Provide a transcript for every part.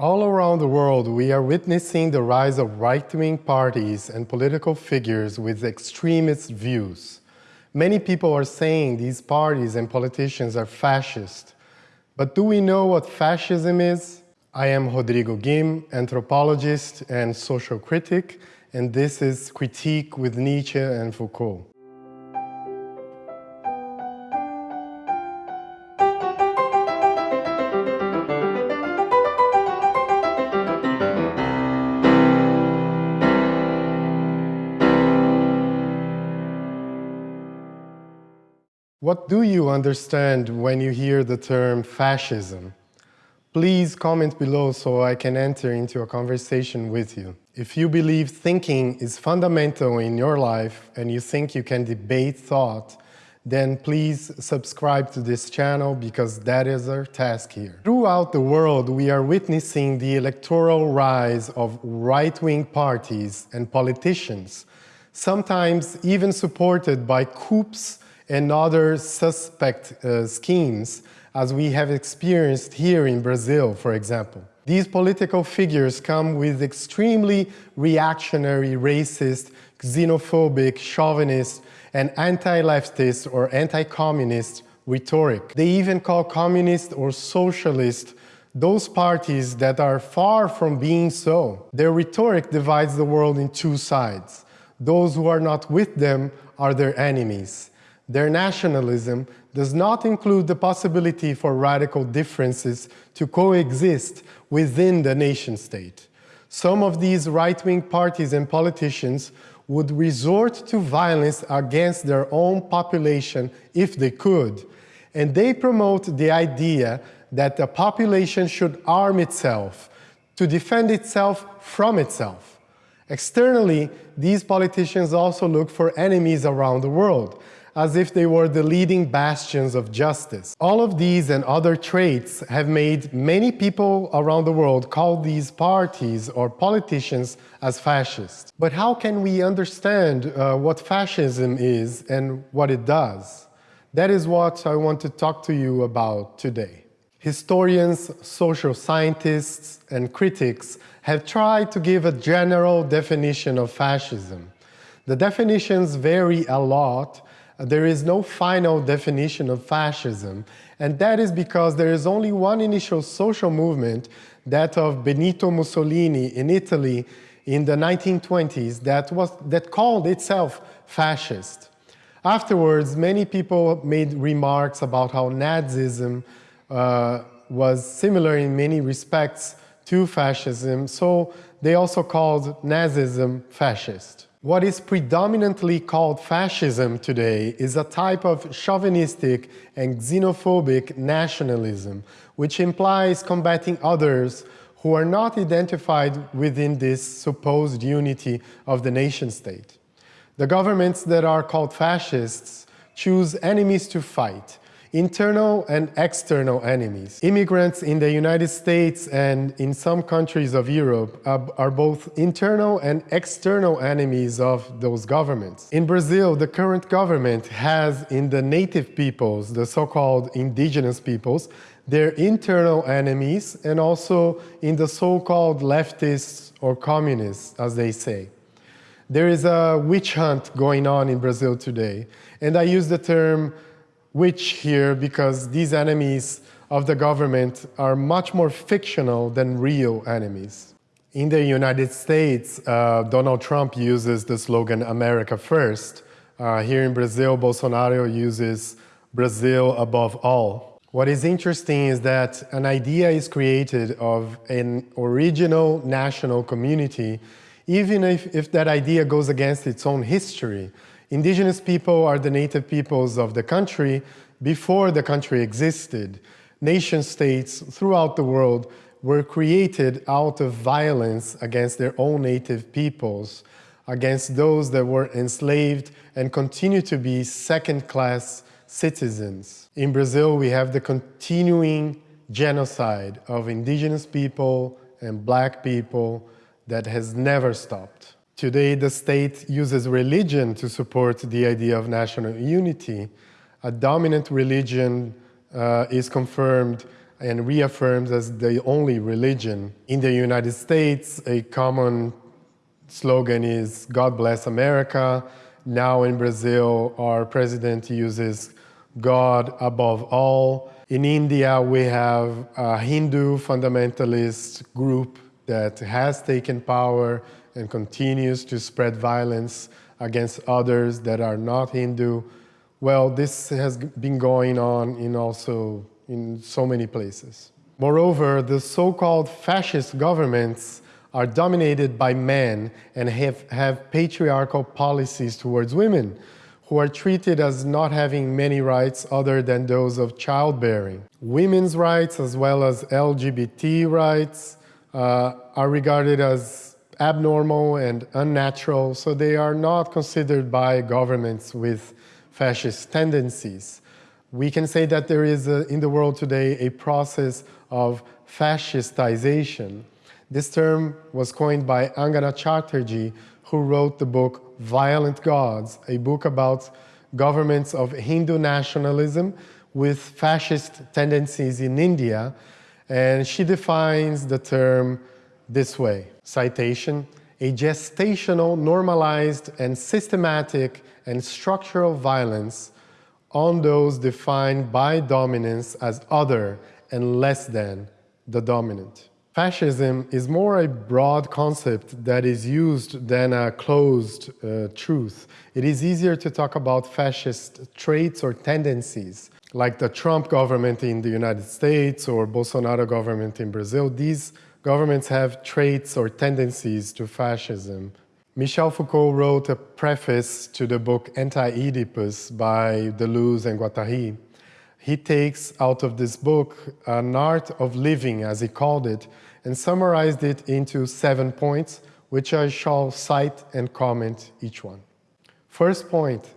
All around the world, we are witnessing the rise of right-wing parties and political figures with extremist views. Many people are saying these parties and politicians are fascist. But do we know what fascism is? I am Rodrigo Guim, anthropologist and social critic, and this is Critique with Nietzsche and Foucault. What do you understand when you hear the term fascism? Please comment below so I can enter into a conversation with you. If you believe thinking is fundamental in your life and you think you can debate thought, then please subscribe to this channel because that is our task here. Throughout the world, we are witnessing the electoral rise of right-wing parties and politicians, sometimes even supported by coups and other suspect uh, schemes, as we have experienced here in Brazil, for example. These political figures come with extremely reactionary, racist, xenophobic, chauvinist, and anti-leftist or anti-communist rhetoric. They even call communist or socialist those parties that are far from being so. Their rhetoric divides the world in two sides. Those who are not with them are their enemies, their nationalism does not include the possibility for radical differences to coexist within the nation-state. Some of these right-wing parties and politicians would resort to violence against their own population if they could, and they promote the idea that the population should arm itself to defend itself from itself. Externally, these politicians also look for enemies around the world, as if they were the leading bastions of justice. All of these and other traits have made many people around the world call these parties or politicians as fascists. But how can we understand uh, what fascism is and what it does? That is what I want to talk to you about today. Historians, social scientists, and critics have tried to give a general definition of fascism. The definitions vary a lot, there is no final definition of fascism, and that is because there is only one initial social movement, that of Benito Mussolini in Italy in the 1920s, that, was, that called itself fascist. Afterwards, many people made remarks about how Nazism uh, was similar in many respects to fascism, so they also called Nazism fascist. What is predominantly called fascism today is a type of chauvinistic and xenophobic nationalism, which implies combating others who are not identified within this supposed unity of the nation-state. The governments that are called fascists choose enemies to fight, internal and external enemies. Immigrants in the United States and in some countries of Europe are both internal and external enemies of those governments. In Brazil, the current government has in the native peoples, the so-called indigenous peoples, their internal enemies and also in the so-called leftists or communists, as they say. There is a witch hunt going on in Brazil today, and I use the term witch here because these enemies of the government are much more fictional than real enemies. In the United States, uh, Donald Trump uses the slogan America First. Uh, here in Brazil, Bolsonaro uses Brazil above all. What is interesting is that an idea is created of an original national community, even if, if that idea goes against its own history. Indigenous people are the native peoples of the country before the country existed. Nation states throughout the world were created out of violence against their own native peoples, against those that were enslaved and continue to be second-class citizens. In Brazil, we have the continuing genocide of indigenous people and black people that has never stopped. Today, the state uses religion to support the idea of national unity. A dominant religion uh, is confirmed and reaffirmed as the only religion. In the United States, a common slogan is God bless America. Now in Brazil, our president uses God above all. In India, we have a Hindu fundamentalist group that has taken power and continues to spread violence against others that are not Hindu. Well, this has been going on in also in so many places. Moreover, the so-called fascist governments are dominated by men and have, have patriarchal policies towards women, who are treated as not having many rights other than those of childbearing. Women's rights, as well as LGBT rights, uh, are regarded as abnormal and unnatural, so they are not considered by governments with fascist tendencies. We can say that there is, a, in the world today, a process of fascistization. This term was coined by Angana Chatterjee, who wrote the book Violent Gods, a book about governments of Hindu nationalism with fascist tendencies in India. And she defines the term this way, citation, a gestational, normalized, and systematic and structural violence on those defined by dominance as other and less than the dominant. Fascism is more a broad concept that is used than a closed uh, truth. It is easier to talk about fascist traits or tendencies, like the Trump government in the United States or Bolsonaro government in Brazil. These governments have traits or tendencies to fascism Michel Foucault wrote a preface to the book Anti-Oedipus by Deleuze and Guattari. He takes out of this book an art of living, as he called it, and summarized it into seven points, which I shall cite and comment each one. First point,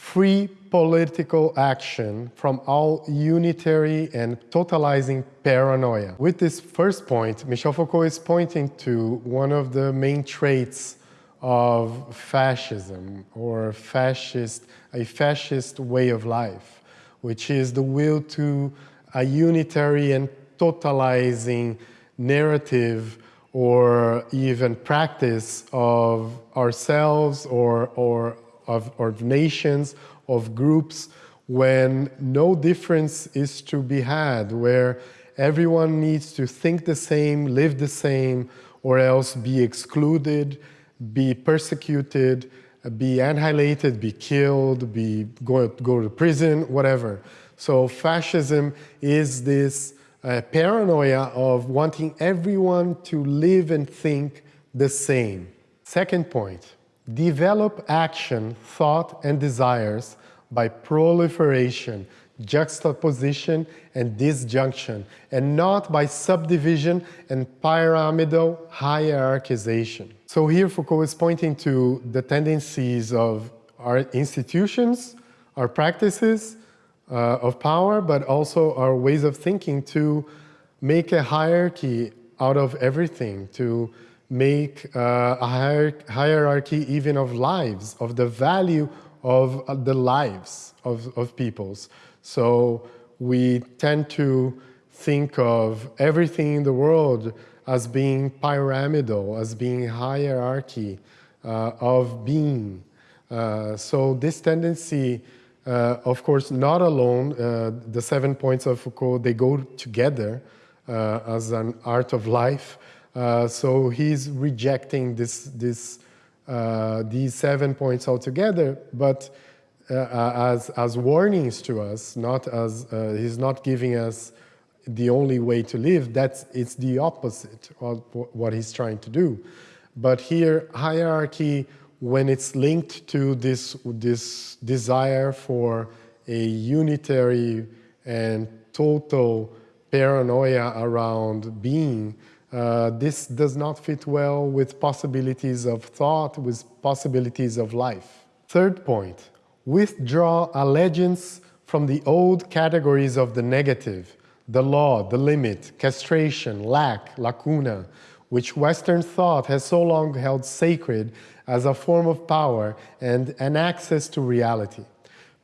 free political action from all unitary and totalizing paranoia. With this first point, Michel Foucault is pointing to one of the main traits of fascism or fascist, a fascist way of life, which is the will to a unitary and totalizing narrative or even practice of ourselves or, or of, of nations, of groups, when no difference is to be had, where everyone needs to think the same, live the same, or else be excluded, be persecuted, be annihilated, be killed, be go, go to prison, whatever. So fascism is this uh, paranoia of wanting everyone to live and think the same. Second point, develop action, thought, and desires by proliferation, juxtaposition, and disjunction, and not by subdivision and pyramidal hierarchization. So here Foucault is pointing to the tendencies of our institutions, our practices uh, of power, but also our ways of thinking to make a hierarchy out of everything, to make uh, a hier hierarchy even of lives, of the value of uh, the lives of, of peoples. So we tend to think of everything in the world as being pyramidal, as being hierarchy uh, of being. Uh, so this tendency, uh, of course, not alone, uh, the seven points of Foucault, they go together as an art of life. Uh, so he's rejecting this, this, uh, these seven points altogether, but uh, uh, as, as warnings to us, not as, he's not giving us the only way to live, that's, it's the opposite of what he's trying to do. But here, hierarchy, when it's linked to this, this desire for a unitary and total paranoia around being, uh, this does not fit well with possibilities of thought, with possibilities of life. Third point, withdraw allegiance from the old categories of the negative the law, the limit, castration, lack, lacuna, which Western thought has so long held sacred as a form of power and an access to reality.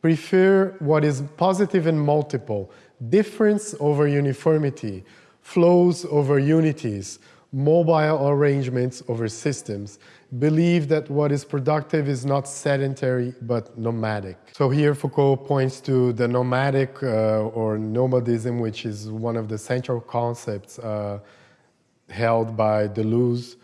Prefer what is positive and multiple, difference over uniformity, flows over unities, mobile arrangements over systems, believe that what is productive is not sedentary but nomadic. So here Foucault points to the nomadic uh, or nomadism, which is one of the central concepts uh, held by Deleuze,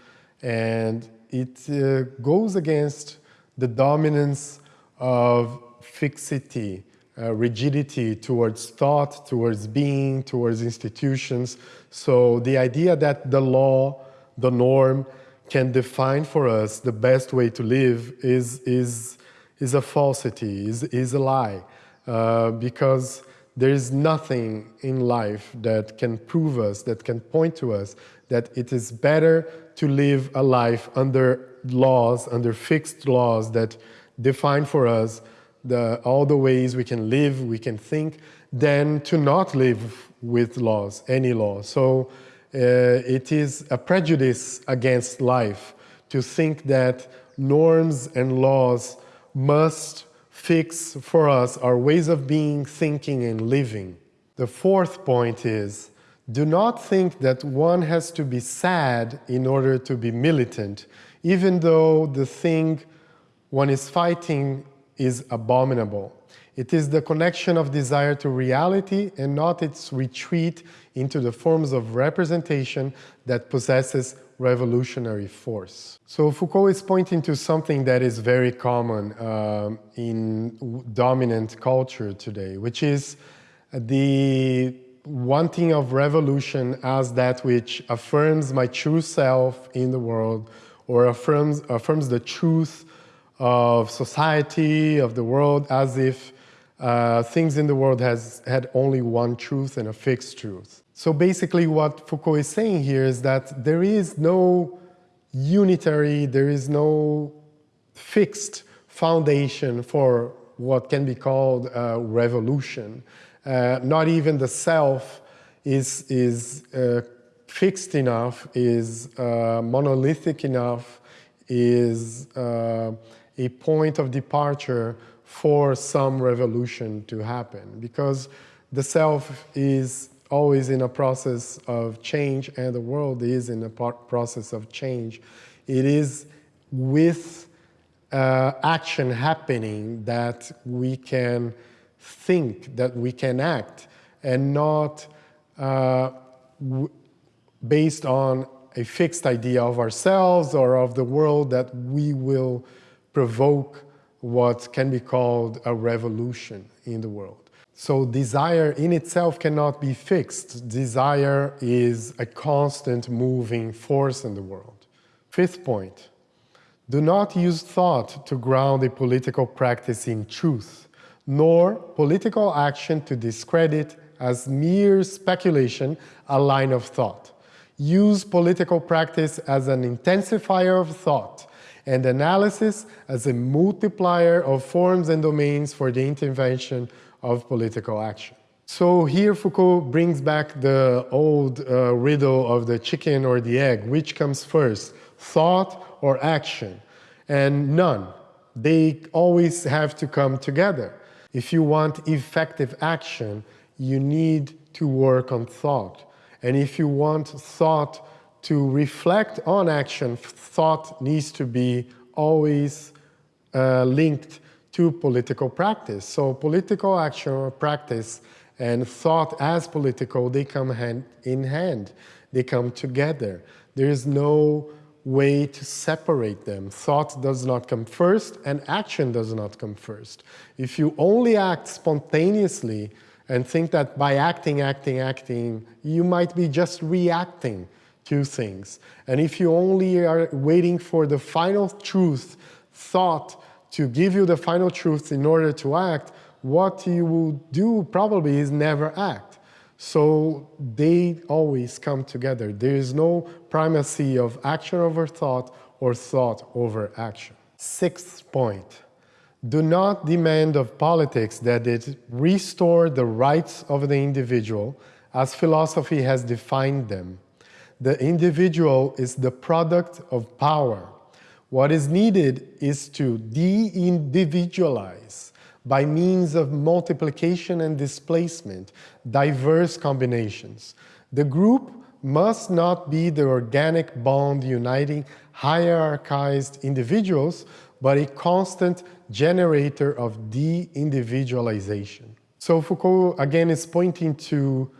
and it uh, goes against the dominance of fixity, uh, rigidity towards thought, towards being, towards institutions. So the idea that the law, the norm, can define for us the best way to live is, is, is a falsity, is, is a lie. Uh, because there is nothing in life that can prove us, that can point to us that it is better to live a life under laws, under fixed laws that define for us the, all the ways we can live, we can think, than to not live with laws, any law. So uh, it is a prejudice against life to think that norms and laws must fix for us our ways of being, thinking, and living. The fourth point is, do not think that one has to be sad in order to be militant, even though the thing one is fighting is abominable. It is the connection of desire to reality and not its retreat into the forms of representation that possesses revolutionary force. So Foucault is pointing to something that is very common um, in dominant culture today, which is the wanting of revolution as that which affirms my true self in the world or affirms, affirms the truth of society, of the world, as if uh, things in the world has had only one truth and a fixed truth. So basically what Foucault is saying here is that there is no unitary, there is no fixed foundation for what can be called a revolution. Uh, not even the self is, is uh, fixed enough, is uh, monolithic enough, is uh, a point of departure for some revolution to happen because the self is always in a process of change and the world is in a process of change. It is with uh, action happening that we can think, that we can act and not uh, based on a fixed idea of ourselves or of the world that we will provoke what can be called a revolution in the world. So desire in itself cannot be fixed. Desire is a constant moving force in the world. Fifth point, do not use thought to ground a political practice in truth, nor political action to discredit as mere speculation a line of thought. Use political practice as an intensifier of thought, and analysis as a multiplier of forms and domains for the intervention of political action. So here Foucault brings back the old uh, riddle of the chicken or the egg, which comes first, thought or action? And none. They always have to come together. If you want effective action, you need to work on thought. And if you want thought to reflect on action, thought needs to be always uh, linked to political practice. So political action or practice and thought as political, they come hand in hand. They come together. There is no way to separate them. Thought does not come first and action does not come first. If you only act spontaneously and think that by acting, acting, acting, you might be just reacting to things. And if you only are waiting for the final truth, thought, to give you the final truth in order to act, what you will do probably is never act. So they always come together. There is no primacy of action over thought or thought over action. Sixth point, do not demand of politics that it restore the rights of the individual as philosophy has defined them the individual is the product of power. What is needed is to de-individualize by means of multiplication and displacement, diverse combinations. The group must not be the organic bond uniting hierarchized individuals, but a constant generator of de-individualization. So Foucault, again, is pointing to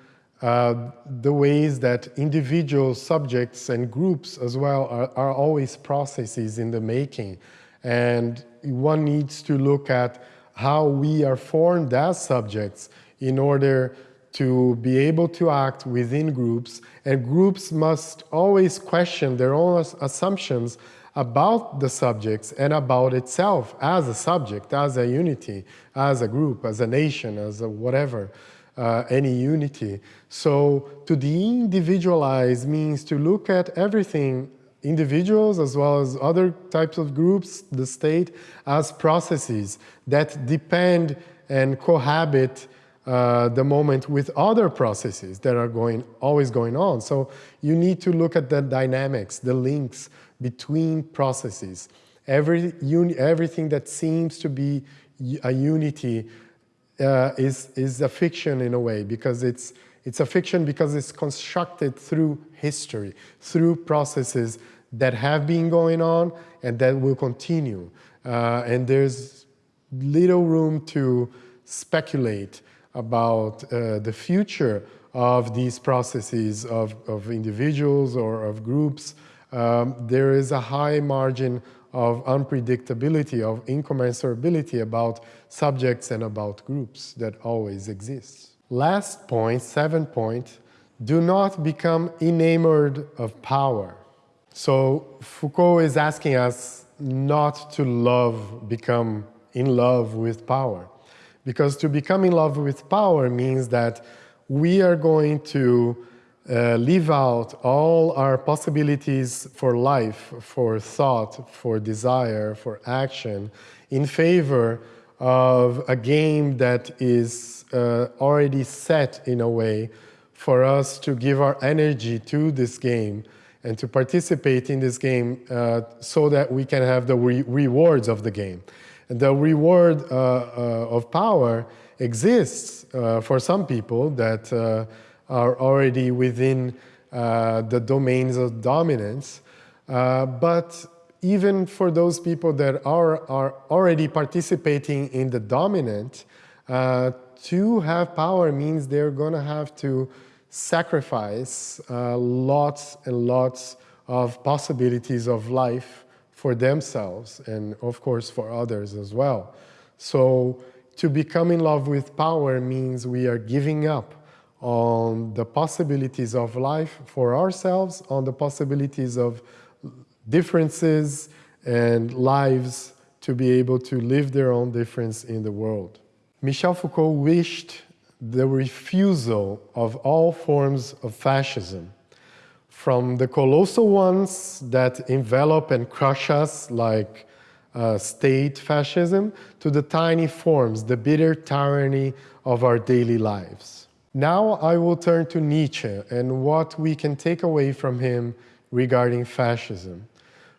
uh, the ways that individual subjects and groups as well are, are always processes in the making. And one needs to look at how we are formed as subjects in order to be able to act within groups, and groups must always question their own assumptions about the subjects and about itself as a subject, as a unity, as a group, as a nation, as a whatever, uh, any unity. So to de-individualize means to look at everything, individuals as well as other types of groups, the state, as processes that depend and cohabit uh, the moment with other processes that are going always going on. So you need to look at the dynamics, the links between processes. Every everything that seems to be a unity uh, is, is a fiction in a way because it's, it's a fiction because it's constructed through history, through processes that have been going on and that will continue. Uh, and there's little room to speculate about uh, the future of these processes of, of individuals or of groups, um, there is a high margin of unpredictability, of incommensurability about subjects and about groups that always exists. Last point, seven point, do not become enamored of power. So Foucault is asking us not to love, become in love with power. Because to become in love with power means that we are going to uh, leave out all our possibilities for life, for thought, for desire, for action, in favor of a game that is uh, already set in a way for us to give our energy to this game and to participate in this game uh, so that we can have the re rewards of the game. The reward uh, uh, of power exists uh, for some people that are already within the domains of dominance. but even for those people that are, are already participating in the dominant, uh, to have power means they're going to have to sacrifice uh, lots and lots of possibilities of life for themselves and of course for others as well. So to become in love with power means we are giving up on the possibilities of life for ourselves, on the possibilities of differences and lives to be able to live their own difference in the world. Michel Foucault wished the refusal of all forms of fascism from the colossal ones that envelop and crush us like uh, state fascism to the tiny forms, the bitter tyranny of our daily lives. Now I will turn to Nietzsche and what we can take away from him regarding fascism.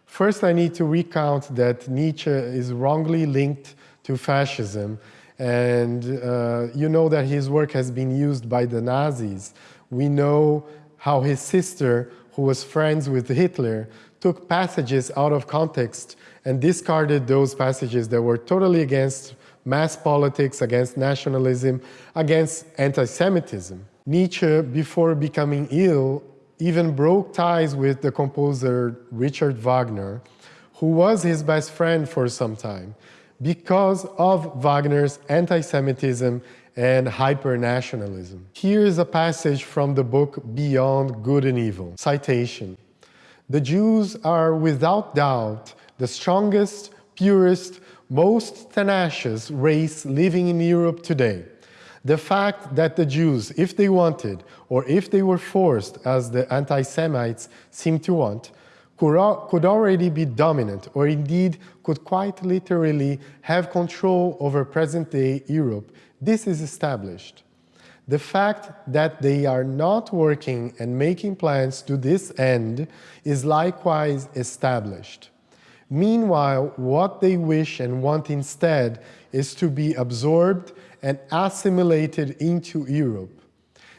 First, I need to recount that Nietzsche is wrongly linked to fascism and uh, you know that his work has been used by the Nazis. We know how his sister, who was friends with Hitler, took passages out of context and discarded those passages that were totally against mass politics, against nationalism, against anti-Semitism. Nietzsche, before becoming ill, even broke ties with the composer Richard Wagner, who was his best friend for some time, because of Wagner's anti-Semitism and hyper-nationalism. Here is a passage from the book Beyond Good and Evil. Citation. The Jews are without doubt the strongest, purest, most tenacious race living in Europe today. The fact that the Jews, if they wanted, or if they were forced, as the anti-Semites seem to want, could already be dominant, or indeed could quite literally have control over present-day Europe this is established. The fact that they are not working and making plans to this end is likewise established. Meanwhile, what they wish and want instead is to be absorbed and assimilated into Europe.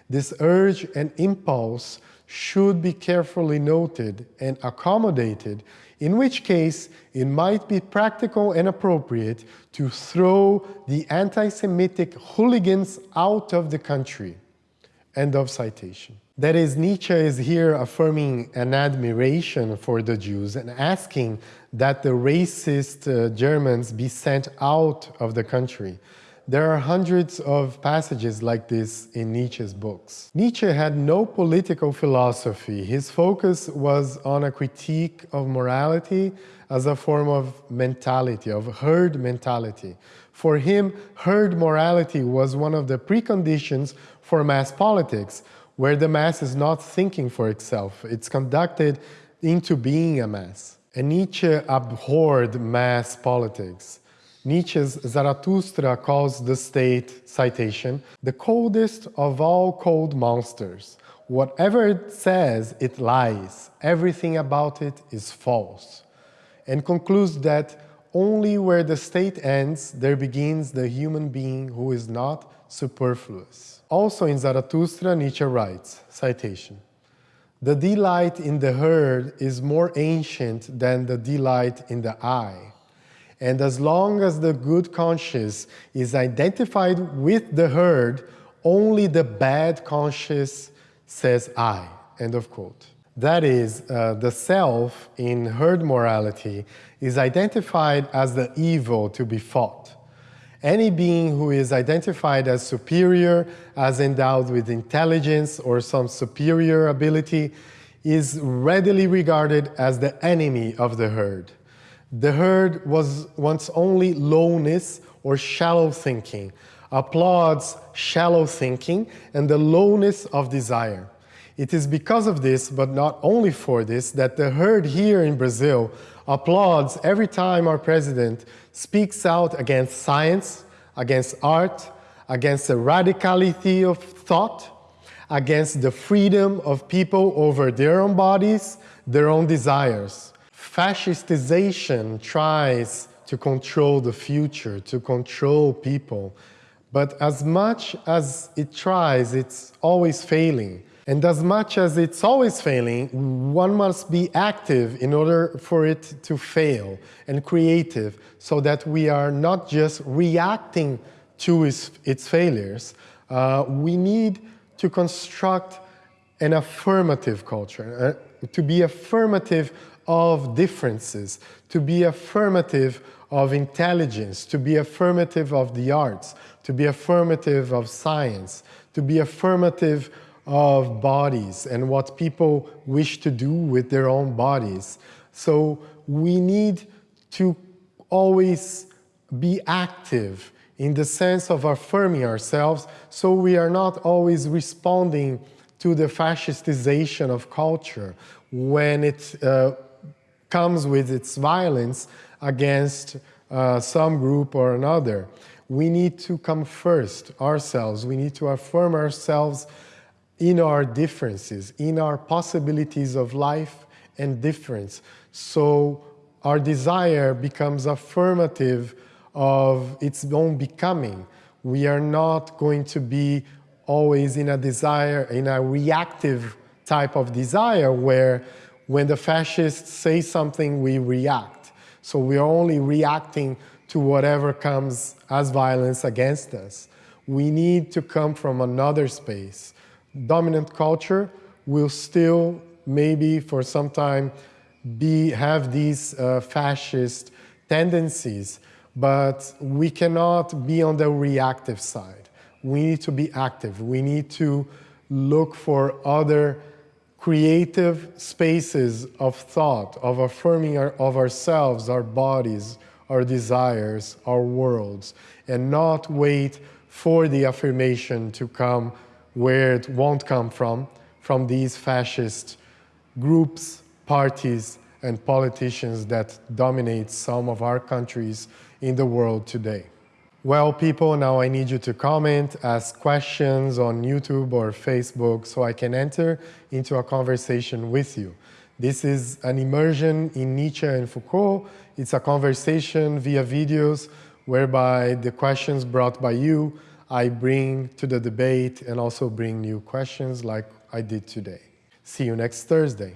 This urge and impulse should be carefully noted and accommodated, in which case it might be practical and appropriate to throw the anti-Semitic hooligans out of the country. End of citation. That is, Nietzsche is here affirming an admiration for the Jews and asking that the racist uh, Germans be sent out of the country. There are hundreds of passages like this in Nietzsche's books. Nietzsche had no political philosophy. His focus was on a critique of morality as a form of mentality, of herd mentality. For him, herd morality was one of the preconditions for mass politics, where the mass is not thinking for itself. It's conducted into being a mass. And Nietzsche abhorred mass politics. Nietzsche's Zarathustra calls the state, citation, the coldest of all cold monsters. Whatever it says, it lies. Everything about it is false. And concludes that only where the state ends, there begins the human being who is not superfluous. Also in Zarathustra, Nietzsche writes, citation, the delight in the herd is more ancient than the delight in the I. And as long as the good conscience is identified with the herd, only the bad conscience says I, end of quote. That is, uh, the self in herd morality is identified as the evil to be fought. Any being who is identified as superior, as endowed with intelligence or some superior ability, is readily regarded as the enemy of the herd. The herd was once only lowness or shallow thinking, applauds shallow thinking and the lowness of desire. It is because of this, but not only for this, that the herd here in Brazil applauds every time our president speaks out against science, against art, against the radicality of thought, against the freedom of people over their own bodies, their own desires fascistization tries to control the future, to control people. But as much as it tries, it's always failing. And as much as it's always failing, one must be active in order for it to fail and creative so that we are not just reacting to its, its failures. Uh, we need to construct an affirmative culture, uh, to be affirmative of differences, to be affirmative of intelligence, to be affirmative of the arts, to be affirmative of science, to be affirmative of bodies and what people wish to do with their own bodies. So we need to always be active in the sense of affirming ourselves so we are not always responding to the fascistization of culture when it uh, comes with its violence against uh, some group or another. We need to come first ourselves. We need to affirm ourselves in our differences, in our possibilities of life and difference. So our desire becomes affirmative of its own becoming. We are not going to be always in a desire, in a reactive type of desire where when the fascists say something, we react. So we are only reacting to whatever comes as violence against us. We need to come from another space. Dominant culture will still, maybe for some time, be, have these uh, fascist tendencies, but we cannot be on the reactive side. We need to be active. We need to look for other creative spaces of thought, of affirming our, of ourselves, our bodies, our desires, our worlds, and not wait for the affirmation to come where it won't come from, from these fascist groups, parties, and politicians that dominate some of our countries in the world today. Well, people, now I need you to comment, ask questions on YouTube or Facebook so I can enter into a conversation with you. This is an immersion in Nietzsche and Foucault. It's a conversation via videos whereby the questions brought by you, I bring to the debate and also bring new questions like I did today. See you next Thursday.